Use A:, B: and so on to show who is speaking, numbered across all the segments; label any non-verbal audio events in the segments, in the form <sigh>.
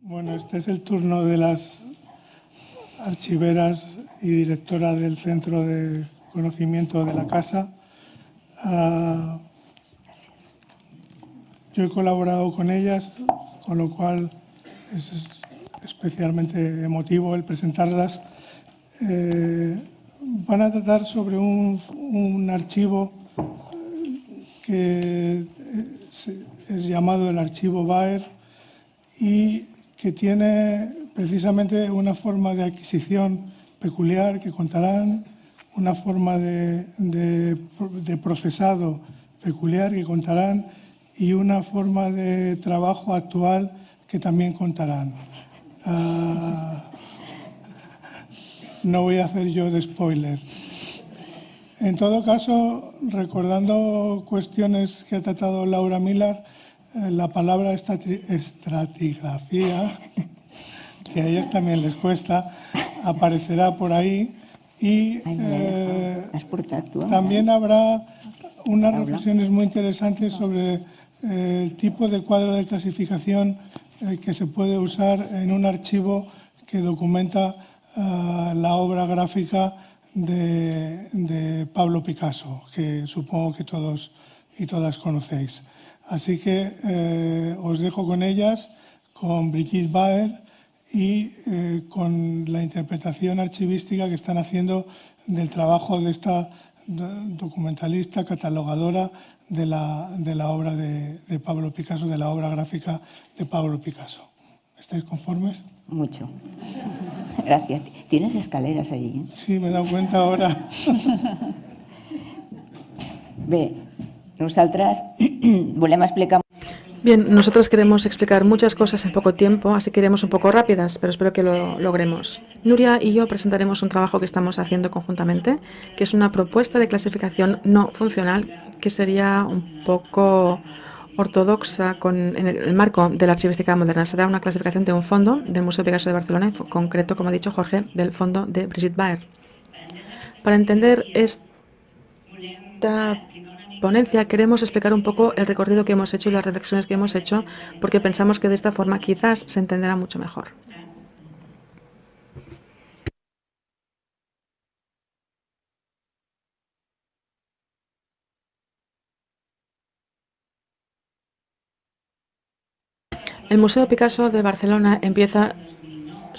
A: Bueno, este es el turno de las archiveras y directora del Centro de Conocimiento de la Casa. Uh, yo he colaborado con ellas, con lo cual es especialmente emotivo el presentarlas. Eh, van a tratar sobre un, un archivo que es llamado el archivo Baer y que tiene precisamente una forma de adquisición peculiar que contarán, una forma de, de, procesado peculiar que contarán y una forma de trabajo actual que también contarán. Uh, no voy a hacer yo de spoiler. En todo caso, recordando cuestiones que ha tratado Laura Miller, la palabra estratigrafía, <laughs> que a ellas también les cuesta, aparecerá por ahí y eh, también habrá unas reflexiones muy interesantes sobre eh, el tipo de cuadro de clasificación eh, que se puede usar en un archivo que documenta uh, la obra gráfica de, de, Pablo Picasso, que supongo que todos y todas conocéis. Así que eh, os dejo con ellas, con Brigitte Baer y eh, con la interpretación archivística que están haciendo del trabajo de esta documentalista, catalogadora de la, de la obra de, de, Pablo Picasso, de la obra gráfica de Pablo Picasso. ¿Estáis conformes?
B: Mucho. Gracias. ¿Tienes escaleras allí?
A: Sí, me he dado cuenta ahora.
B: Bé, nosaltres <clears throat> volem explicar
C: Bien, nosotros queremos explicar muchas cosas en poco tiempo, así que iremos un poco rápidas, pero espero que lo logremos. Nuria y yo presentaremos un trabajo que estamos haciendo conjuntamente, que es una propuesta de clasificación no funcional, que sería un poco ortodoxa con, en el marco de la archivística moderna. Será una clasificación de un fondo del Museo Picasso de Barcelona, en concreto, como ha dicho Jorge, del fondo de Brigitte Baer. Para entender esta ponencia queremos explicar un poco el recorrido que hemos hecho y las reflexiones que hemos hecho, porque pensamos que de esta forma quizás se entenderá mucho mejor. El Museo Picasso de Barcelona empieza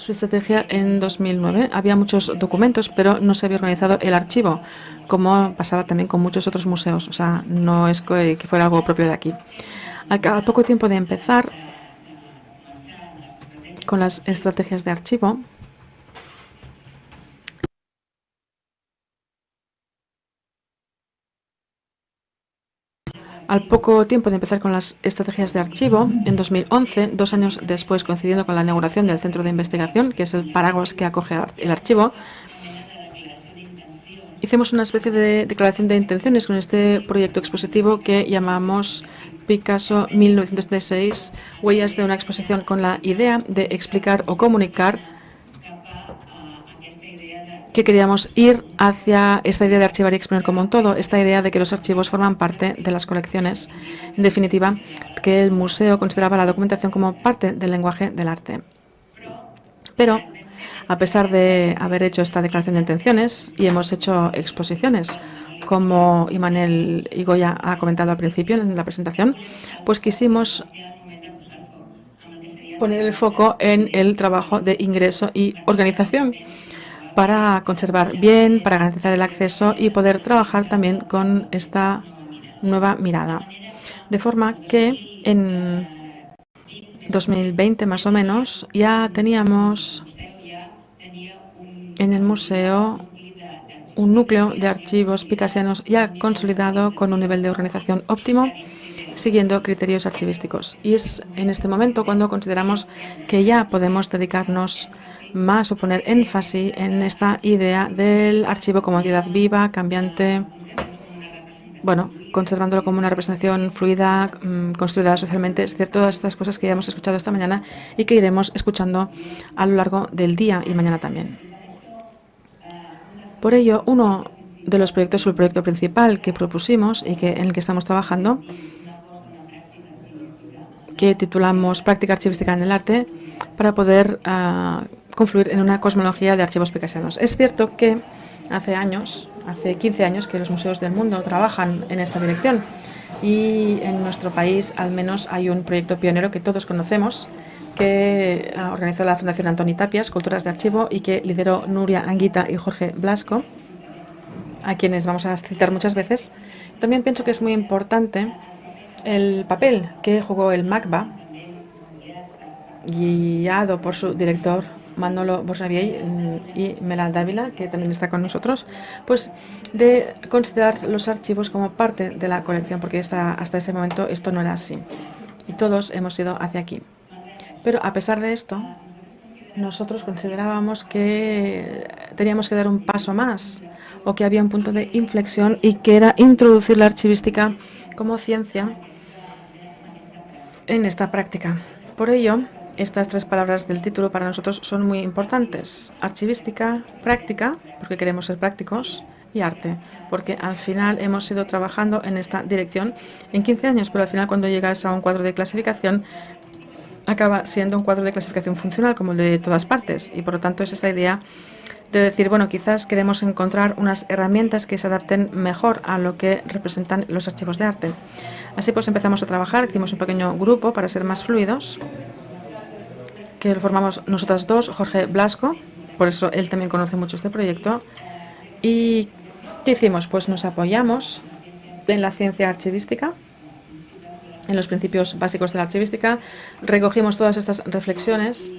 C: su estrategia en 2009. Había muchos documentos, pero no se había organizado el archivo, como pasaba también con muchos otros museos. O sea, no es que fuera algo propio de aquí. Al poco tiempo de empezar con las estrategias de archivo, Al poco tiempo de empezar con las estrategias de archivo, en 2011, dos años después, coincidiendo con la inauguración del Centro de Investigación, que es el paraguas que acoge el archivo, hicimos una especie de declaración de intenciones con este proyecto expositivo que llamamos Picasso 1936, huellas de una exposición con la idea de explicar o comunicar que queríamos ir hacia esta idea de archivar y exponer como un todo, esta idea de que los archivos forman parte de las colecciones. En definitiva, que el museo consideraba la documentación como parte del lenguaje del arte. Pero, a pesar de haber hecho esta declaración de intenciones y hemos hecho exposiciones, como Imanel Igoya ha comentado al principio en la presentación, pues quisimos poner el foco en el trabajo de ingreso y organización para conservar bien, para garantizar el acceso y poder trabajar también con esta nueva mirada. De forma que en 2020 más o menos ya teníamos en el museo un núcleo de archivos picasianos ya consolidado con un nivel de organización óptimo siguiendo criterios archivísticos. Y es en este momento cuando consideramos que ya podemos dedicarnos más o poner énfasis en esta idea del archivo como entidad viva, cambiante, bueno, conservándolo como una representación fluida, mmm, construida socialmente, es cierto, todas estas cosas que ya hemos escuchado esta mañana y que iremos escuchando a lo largo del día y mañana también. Por ello, uno de los proyectos, el proyecto principal que propusimos y que en el que estamos trabajando, que titulamos Práctica Archivística en el Arte, para poder uh, confluir en una cosmología de archivos picasianos. Es cierto que hace años, hace 15 años, que los museos del mundo trabajan en esta dirección y en nuestro país al menos hay un proyecto pionero que todos conocemos que organizó la Fundación Antoni Tapias, Culturas de Archivo, y que lideró Nuria Anguita y Jorge Blasco, a quienes vamos a citar muchas veces. También pienso que es muy importante el papel que jugó el MACBA, guiado por su director Manolo Bosavier y Mela Dávila, que también está con nosotros, pues de considerar los archivos como parte de la colección, porque hasta, hasta ese momento esto no era así. Y todos hemos ido hacia aquí. Pero a pesar de esto, nosotros considerábamos que teníamos que dar un paso más o que había un punto de inflexión y que era introducir la archivística como ciencia en esta práctica. Por ello, estas tres palabras del título para nosotros son muy importantes. Archivística, práctica, porque queremos ser prácticos, y arte, porque al final hemos ido trabajando en esta dirección en 15 años, pero al final cuando llegas a un cuadro de clasificación acaba siendo un cuadro de clasificación funcional como el de todas partes y por lo tanto es esta idea de decir, bueno, quizás queremos encontrar unas herramientas que se adapten mejor a lo que representan los archivos de arte. Así pues empezamos a trabajar, hicimos un pequeño grupo para ser más fluidos, que lo formamos nosotras dos, Jorge Blasco, por eso él también conoce mucho este proyecto. ¿Y qué hicimos? Pues nos apoyamos en la ciencia archivística, en los principios básicos de la archivística, recogimos todas estas reflexiones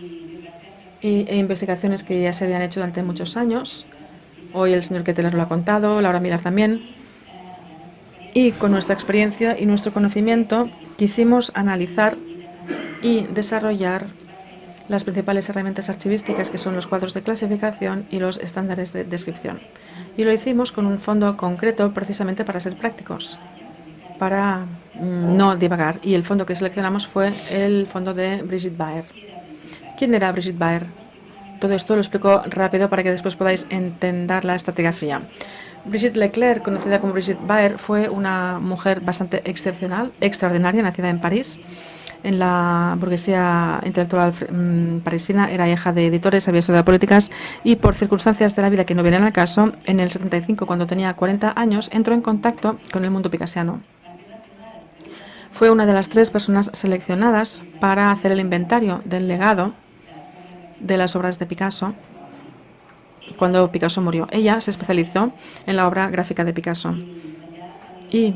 C: e investigaciones que ya se habían hecho durante muchos años. Hoy el señor Keteler lo ha contado, Laura Milar también. Y con nuestra experiencia y nuestro conocimiento quisimos analizar y desarrollar las principales herramientas archivísticas que son los cuadros de clasificación y los estándares de descripción. Y lo hicimos con un fondo concreto precisamente para ser prácticos para mm, no divagar. Y el fondo que seleccionamos fue el fondo de Brigitte Baer. ¿Quién era Brigitte Baer? Todo esto lo explico rápido para que después podáis entender la estratigrafía. Brigitte Leclerc, conocida como Brigitte Baer, fue una mujer bastante excepcional, extraordinaria, nacida en París. En la burguesía intelectual mm, parisina era hija de editores, había estudiado políticas y por circunstancias de la vida que no vienen al caso, en el 75, cuando tenía 40 años, entró en contacto con el mundo picasiano fue una de las tres personas seleccionadas para hacer el inventario del legado de las obras de Picasso cuando Picasso murió. Ella se especializó en la obra gráfica de Picasso. Y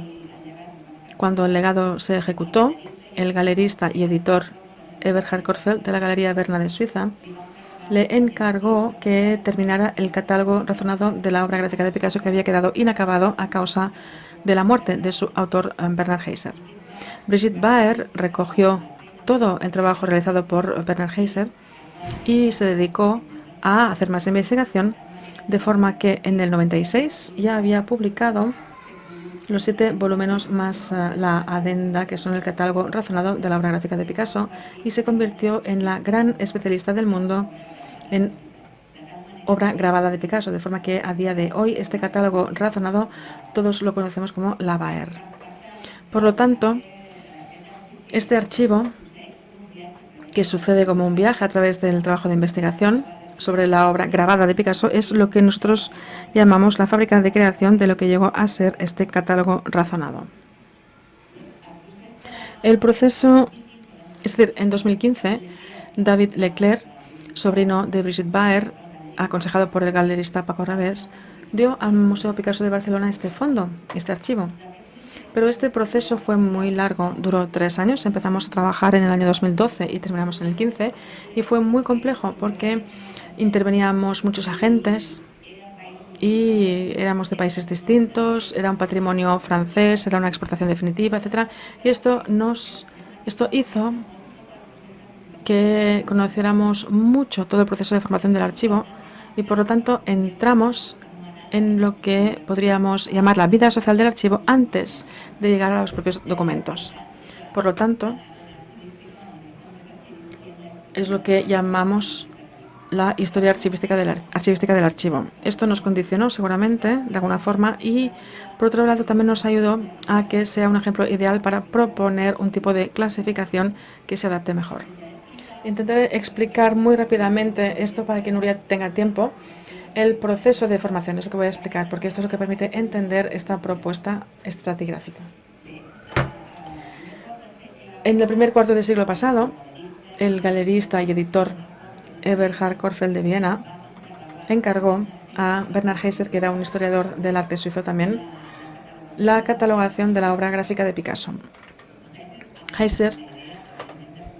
C: cuando el legado se ejecutó, el galerista y editor Eberhard Korfeld de la Galería Berna de Suiza le encargó que terminara el catálogo razonado de la obra gráfica de Picasso que había quedado inacabado a causa de la muerte de su autor Bernard Heiser. Brigitte Baer recogió todo el trabajo realizado por Bernard Heiser y se dedicó a hacer más investigación, de forma que en el 96 ya había publicado los siete volúmenes más eh, la adenda, que son el catálogo razonado de la obra gráfica de Picasso, y se convirtió en la gran especialista del mundo en obra grabada de Picasso, de forma que a día de hoy este catálogo razonado todos lo conocemos como la Baer. Por lo tanto, este archivo, que sucede como un viaje a través del trabajo de investigación sobre la obra grabada de Picasso, es lo que nosotros llamamos la fábrica de creación de lo que llegó a ser este catálogo razonado. El proceso, es decir, en 2015, David Leclerc, sobrino de Brigitte Baer, aconsejado por el galerista Paco Rabés, dio al Museo Picasso de Barcelona este fondo, este archivo, pero este proceso fue muy largo, duró tres años. Empezamos a trabajar en el año 2012 y terminamos en el 15 y fue muy complejo porque interveníamos muchos agentes y éramos de países distintos, era un patrimonio francés, era una exportación definitiva, etcétera. Y esto nos esto hizo que conociéramos mucho todo el proceso de formación del archivo y por lo tanto entramos en lo que podríamos llamar la vida social del archivo antes de llegar a los propios documentos. Por lo tanto, es lo que llamamos la historia archivística del, archivística del archivo. Esto nos condicionó seguramente de alguna forma y por otro lado también nos ayudó a que sea un ejemplo ideal para proponer un tipo de clasificación que se adapte mejor. Intentaré explicar muy rápidamente esto para que Nuria tenga tiempo. El proceso de formación es que voy a explicar, porque esto es lo que permite entender esta propuesta estratigráfica. En el primer cuarto del siglo pasado, el galerista y editor Eberhard Korfeld de Viena encargó a Bernard Heiser, que era un historiador del arte suizo también, la catalogación de la obra gráfica de Picasso. Heiser,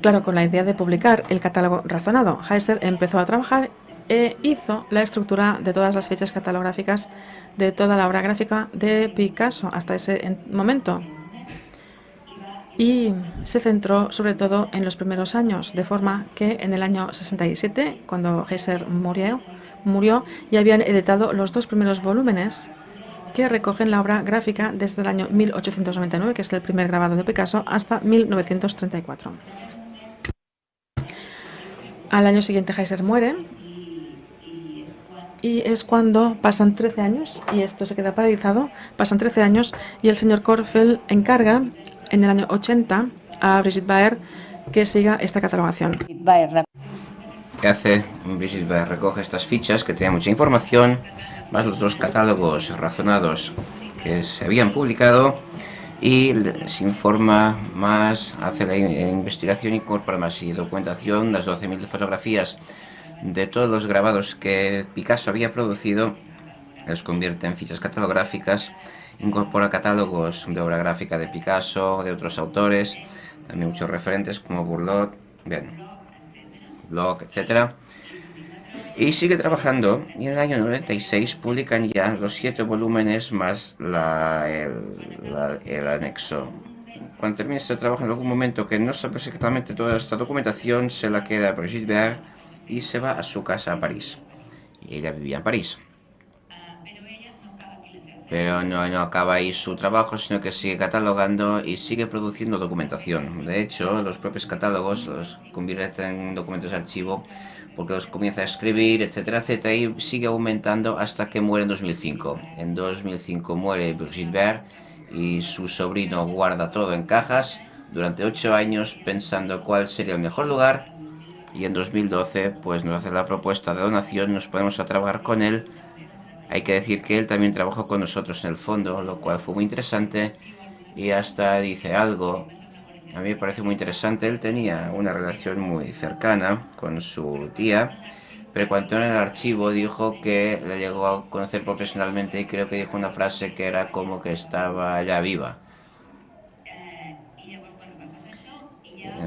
C: claro, con la idea de publicar el catálogo razonado, Heiser empezó a trabajar e hizo la estructura de todas las fechas catalográficas de toda la obra gráfica de Picasso hasta ese momento. Y se centró sobre todo en los primeros años, de forma que en el año 67, cuando Heiser murió, murió y habían editado los dos primeros volúmenes que recogen la obra gráfica desde el año 1899, que es el primer grabado de Picasso, hasta 1934. Al año siguiente Heiser muere y es cuando pasan 13 años y esto se queda paralizado, pasan 13 años y el señor Korfeld encarga en el año 80 a Brigitte Baer que siga esta catalogación.
D: Que hace Brigitte recoge estas fichas que tienen mucha información, más los dos catálogos razonados que se habían publicado y se informa más, hace la investigación, incorpora más y documentación, las 12.000 fotografías de todos los grabados que Picasso había producido, los convierte en fichas catalográficas, incorpora catálogos de obra gráfica de Picasso, de otros autores, también muchos referentes como Burlot, bien, blog, etcétera Y sigue trabajando y en el año 96 publican ya los siete volúmenes más el, anexo. Cuando termine este trabajo en algún momento que no sabe exactamente toda esta documentación, se la queda a Brigitte y se va a su casa a París. Y ella vivía en París. Pero no, no acaba ahí su trabajo, sino que sigue catalogando y sigue produciendo documentación. De hecho, los propios catálogos los convierte en documentos de archivo porque los comienza a escribir, etcétera, etcétera, y sigue aumentando hasta que muere en 2005. En 2005 muere Brigitte y su sobrino guarda todo en cajas durante ocho años pensando cuál sería el mejor lugar y en 2012 pues nos hace la propuesta de donación, nos ponemos a trabajar con él hay que decir que él también trabajó con nosotros en el fondo, lo cual fue muy interesante y hasta dice algo. A mí me parece muy interesante. Él tenía una relación muy cercana con su tía, pero cuando en el archivo dijo que le llegó a conocer profesionalmente y creo que dijo una frase que era como que estaba ya viva.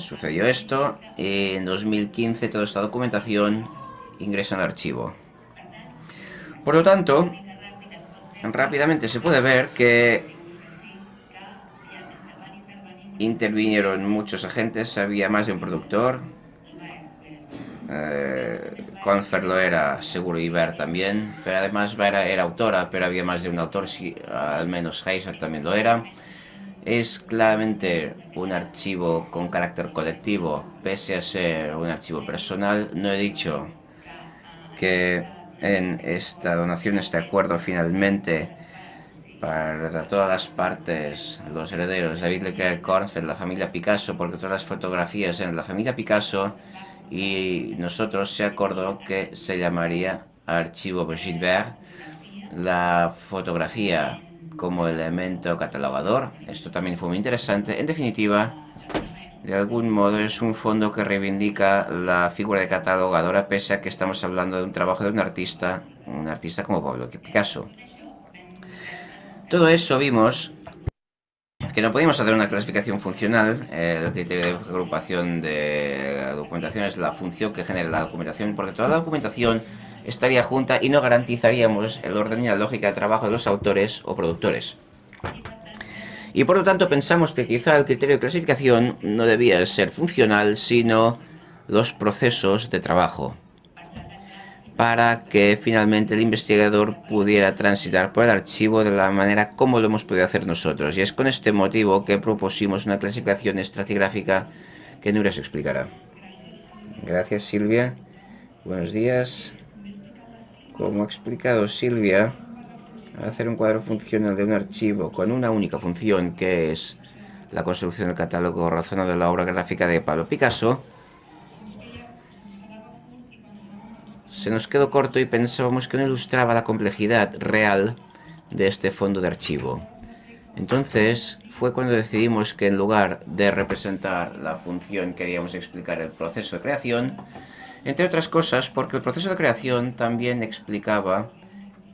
D: sucedió esto y en 2015 toda esta documentación ingresa el archivo. Por lo tanto, rápidamente se puede ver que intervinieron muchos agentes, había más de un productor, eh, Confer lo era, seguro Iber también, pero además era, era autora, pero había más de un autor, si, al menos Heiser también lo era. Es claramente un archivo con carácter colectivo, pese a ser un archivo personal. No he dicho que en esta donación, este acuerdo finalmente para todas las partes, los herederos, David Leclerc la familia Picasso, porque todas las fotografías eran la familia Picasso y nosotros se acordó que se llamaría Archivo Brigitte la fotografía como elemento catalogador. Esto también fue muy interesante. En definitiva, de algún modo es un fondo que reivindica la figura de catalogadora pese a que estamos hablando de un trabajo de un artista, un artista como Pablo Picasso. Todo eso vimos que no podíamos hacer una clasificación funcional, el criterio de agrupación de documentación es la función que genera la documentación, porque toda la documentación estaría junta y no garantizaríamos el orden y la lógica de trabajo de los autores o productores. Y por lo tanto pensamos que quizá el criterio de clasificación no debía ser funcional, sino los procesos de trabajo, para que finalmente el investigador pudiera transitar por el archivo de la manera como lo hemos podido hacer nosotros. Y es con este motivo que propusimos una clasificación estratigráfica que Nuria se explicará. Gracias Silvia. Buenos días. Como ha explicado Silvia, hacer un cuadro funcional de un archivo con una única función que es la construcción del catálogo razonado de la obra gráfica de Pablo Picasso, se nos quedó corto y pensábamos que no ilustraba la complejidad real de este fondo de archivo. Entonces fue cuando decidimos que en lugar de representar la función queríamos explicar el proceso de creación, entre otras cosas porque el proceso de creación también explicaba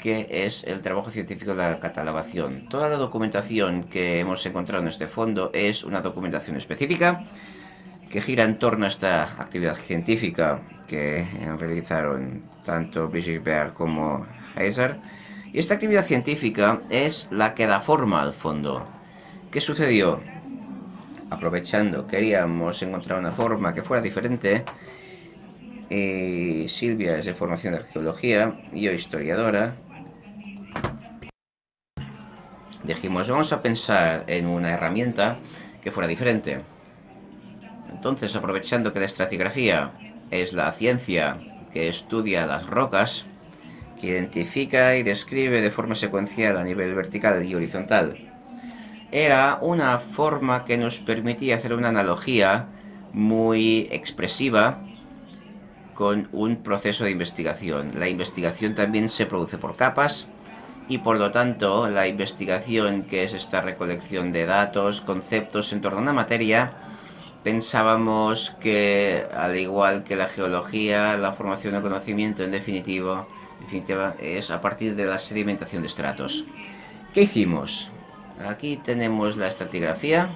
D: qué es el trabajo científico de la catalogación. Toda la documentación que hemos encontrado en este fondo es una documentación específica que gira en torno a esta actividad científica que realizaron tanto Brigitte Baer como Heiser. Y esta actividad científica es la que da forma al fondo. ¿Qué sucedió? Aprovechando, queríamos encontrar una forma que fuera diferente. Y Silvia es de formación de arqueología y yo historiadora. Dijimos, vamos a pensar en una herramienta que fuera diferente. Entonces, aprovechando que la estratigrafía es la ciencia que estudia las rocas, que identifica y describe de forma secuencial a nivel vertical y horizontal, era una forma que nos permitía hacer una analogía muy expresiva con un proceso de investigación. La investigación también se produce por capas y por lo tanto la investigación que es esta recolección de datos, conceptos en torno a una materia, pensábamos que, al igual que la geología, la formación de conocimiento, en definitivo, definitiva, es a partir de la sedimentación de estratos. ¿Qué hicimos? Aquí tenemos la estratigrafía.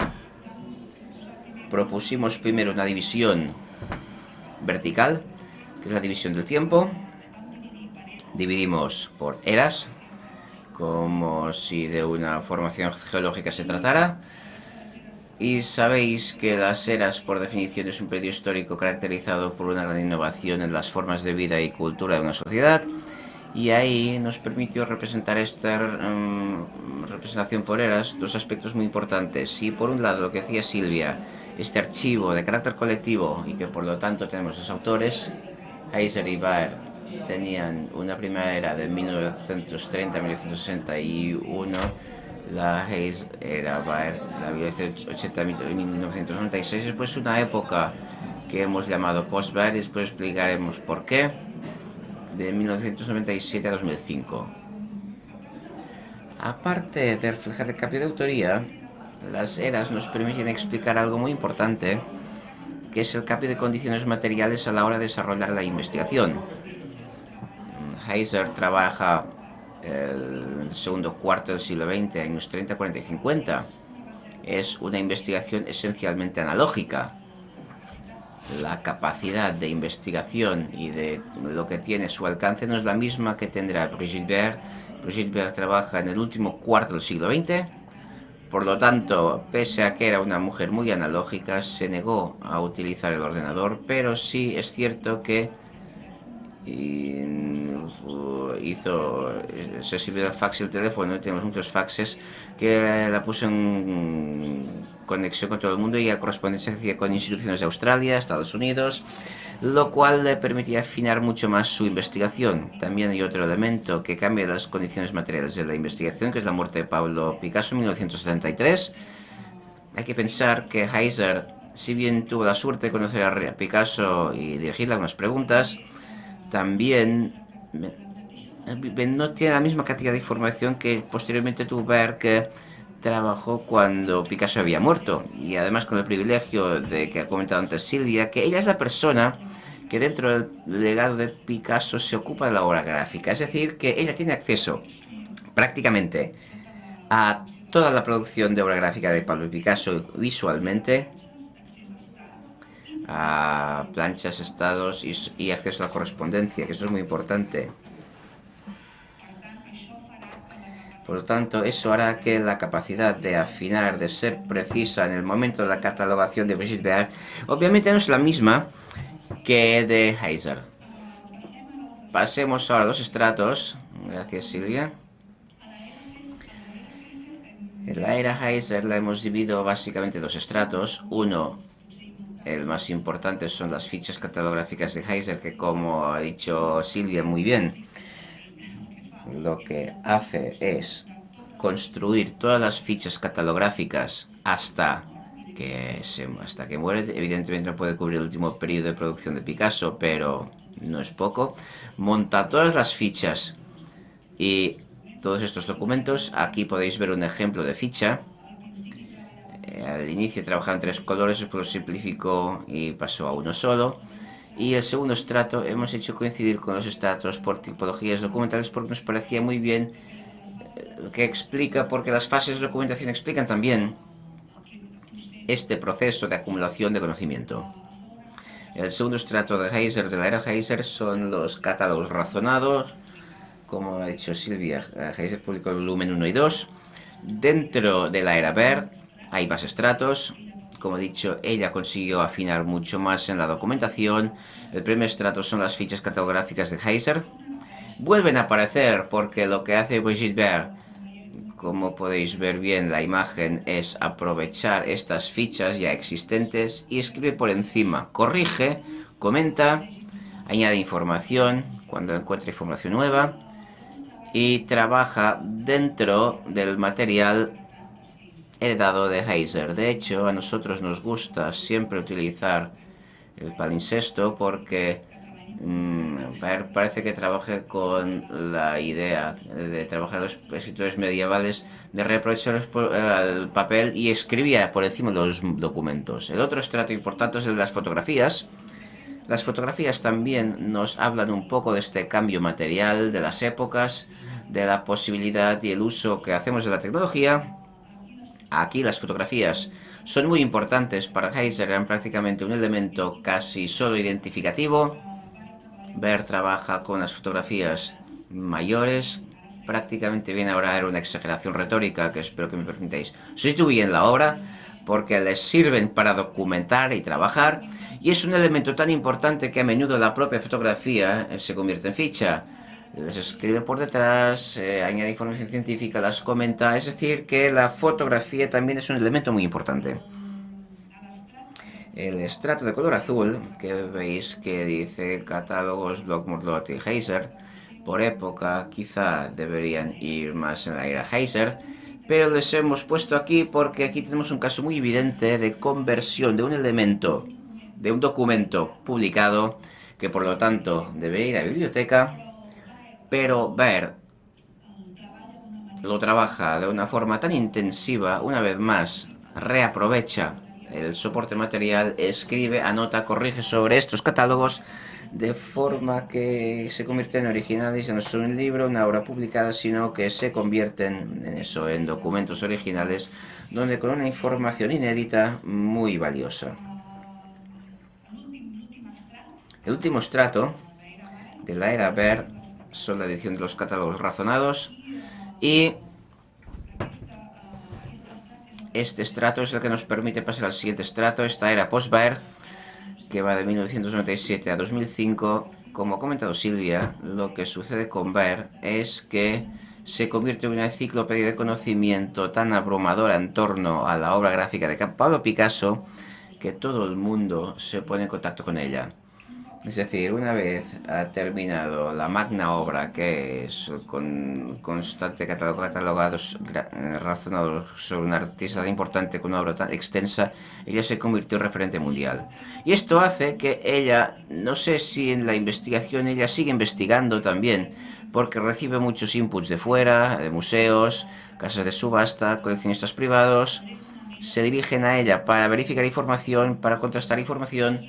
D: Propusimos primero una división vertical, que es la división del tiempo. Dividimos por eras, como si de una formación geológica se tratara y sabéis que las eras, por definición, es un periodo histórico caracterizado por una gran innovación en las formas de vida y cultura de una sociedad. Y ahí nos permitió representar esta mm, representación por eras dos aspectos muy importantes. Si por un lado lo que decía Silvia, este archivo de carácter colectivo y que por lo tanto tenemos los autores, Heiser y Baer tenían una primera era de 1930 a 1961 la Hayes era la 1996, después una época que hemos llamado post-Baer y después explicaremos por qué, de 1997 a 2005. Aparte de reflejar el cambio de autoría, las eras nos permiten explicar algo muy importante, que es el cambio de condiciones materiales a la hora de desarrollar la investigación. Heiser trabaja el segundo cuarto del siglo XX, años 30, 40 y 50. Es una investigación esencialmente analógica. La capacidad de investigación y de lo que tiene su alcance no es la misma que tendrá Brigitte Baer. Brigitte Baer trabaja en el último cuarto del siglo XX. Por lo tanto, pese a que era una mujer muy analógica, se negó a utilizar el ordenador, pero sí es cierto que hizo, se sirvió el fax y el teléfono, y tenemos muchos faxes, que la puso en conexión con todo el mundo y a correspondencia con instituciones de Australia, Estados Unidos, lo cual le permitía afinar mucho más su investigación. También hay otro elemento que cambia las condiciones materiales de la investigación, que es la muerte de Pablo Picasso en 1973. Hay que pensar que Heiser, si bien tuvo la suerte de conocer a Picasso y dirigirle algunas preguntas, también no tiene la misma cantidad de información que posteriormente tuvo que trabajó cuando Picasso había muerto y además con el privilegio de que ha comentado antes Silvia que ella es la persona que dentro del legado de Picasso se ocupa de la obra gráfica. Es decir que ella tiene acceso prácticamente a toda la producción de obra gráfica de Pablo Picasso visualmente a planchas, estados y, acceso a la correspondencia, que eso es muy importante. Por lo tanto, eso hará que la capacidad de afinar, de ser precisa en el momento de la catalogación de Brigitte Baer, obviamente no es la misma que de Heiser. Pasemos ahora a los estratos. Gracias, Silvia. En la era Heiser la hemos dividido básicamente en dos estratos. Uno, el más importante son las fichas catalográficas de Heiser, que como ha dicho Silvia muy bien, lo que hace es construir todas las fichas catalográficas hasta que, se, hasta que muere. Evidentemente no puede cubrir el último periodo de producción de Picasso, pero no es poco, monta todas las fichas y todos estos documentos. Aquí podéis ver un ejemplo de ficha. Eh, al inicio trabajaba en tres colores, después lo simplificó y pasó a uno solo. Y el segundo estrato hemos hecho coincidir con los estratos por tipologías documentales porque nos parecía muy bien eh, que explica, porque las fases de documentación explican también este proceso de acumulación de conocimiento. El segundo estrato de Heiser, de la era Heiser, son los catálogos razonados, como ha dicho Silvia, Heiser publicó el volumen 1 y 2. Dentro de la era Baird hay más estratos, como he dicho, ella consiguió afinar mucho más en la documentación. El primer estrato son las fichas catalográficas de Heiser. Vuelven a aparecer porque lo que hace Brigitte Baird, como podéis ver bien la imagen, es aprovechar estas fichas ya existentes y escribe por encima. Corrige, comenta, añade información cuando encuentra información nueva y trabaja dentro del material heredado de Heiser. De hecho, a nosotros nos gusta siempre utilizar el palincesto porque mmm, parece que trabaje con la idea de trabajar los escritores medievales de reaprovechar el papel y escribía por encima los documentos. El otro estrato importante es el de las fotografías. Las fotografías también nos hablan un poco de este cambio material, de las épocas, de la posibilidad y el uso que hacemos de la tecnología Aquí las fotografías son muy importantes. Para Heiser, eran prácticamente un elemento casi solo identificativo. Ver trabaja con las fotografías mayores, prácticamente bien ahora era una exageración retórica que espero que me permitáis sustituir en la obra porque les sirven para documentar y trabajar. Y es un elemento tan importante que a menudo la propia fotografía se convierte en ficha les escribe por detrás, eh, añade información científica, las comenta, es decir, que la fotografía también es un elemento muy importante. El estrato de color azul, que veis que dice catálogos Blockmurlot y Heiser, por época quizá deberían ir más en la era Heiser, pero les hemos puesto aquí porque aquí tenemos un caso muy evidente de conversión de un elemento, de un documento publicado, que por lo tanto debería ir a biblioteca, pero ver lo trabaja de una forma tan intensiva, una vez más, reaprovecha el soporte material, escribe, anota, corrige sobre estos catálogos de forma que se convierten en originales, no son un libro, una obra publicada, sino que se convierten en documentos originales, donde con una información inédita muy valiosa. El último estrato de la era Ver son la edición de los catálogos razonados y este estrato es el que nos permite pasar al siguiente estrato, esta era post-Baer que va de 1997 a 2005 como ha comentado Silvia, lo que sucede con Baer es que se convierte en una enciclopedia de conocimiento tan abrumadora en torno a la obra gráfica de Pablo Picasso que todo el mundo se pone en contacto con ella. Es decir, una vez ha terminado la magna obra, que es con constante catálogo, catalogados, razonados sobre un artista tan importante con una obra tan extensa, ella se convirtió en referente mundial. Y esto hace que ella, no sé si en la investigación, ella sigue investigando también, porque recibe muchos inputs de fuera, de museos, casas de subasta, coleccionistas privados, se dirigen a ella para verificar información, para contrastar información,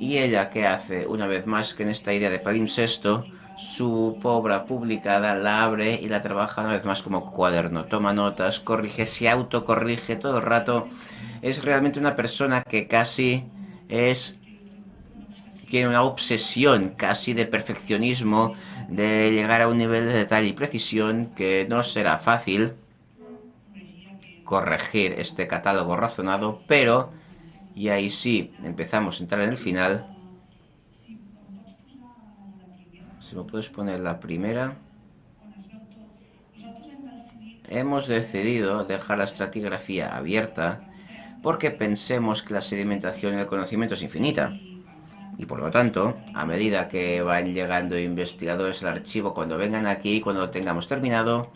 D: y ella, que hace? Una vez más que en esta idea de palimpsesto, su obra publicada la abre y la trabaja una vez más como cuaderno. Toma notas, corrige, se autocorrige todo el rato. Es realmente una persona que casi es tiene una obsesión casi de perfeccionismo, de llegar a un nivel de detalle y precisión que no será fácil corregir este catálogo razonado, pero y ahí sí empezamos a entrar en el final. Si me puedes poner la primera. Hemos decidido dejar la estratigrafía abierta porque pensemos que la sedimentación del conocimiento es infinita. Y por lo tanto, a medida que van llegando investigadores al archivo, cuando vengan aquí, cuando lo tengamos terminado,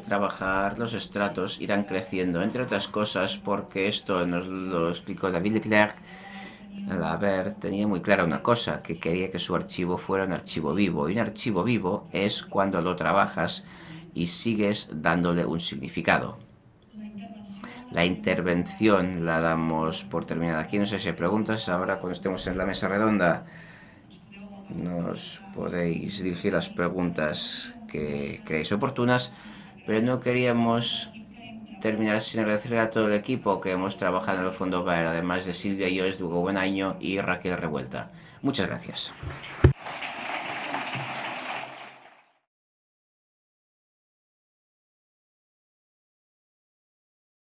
D: trabajar, los estratos irán creciendo, entre otras cosas porque esto nos lo explicó David Leclerc, la ver tenía muy clara una cosa, que quería que su archivo fuera un archivo vivo. Y un archivo vivo es cuando lo trabajas y sigues dándole un significado. La intervención la damos por terminada aquí. No sé si hay preguntas. Ahora cuando estemos en la mesa redonda nos podéis dirigir las preguntas que creéis oportunas. Pero no queríamos terminar sin agradecer a todo el equipo que hemos trabajado en el Fondo ver además de Silvia y yo, Dugo Buen Año y Raquel Revuelta. Muchas gracias.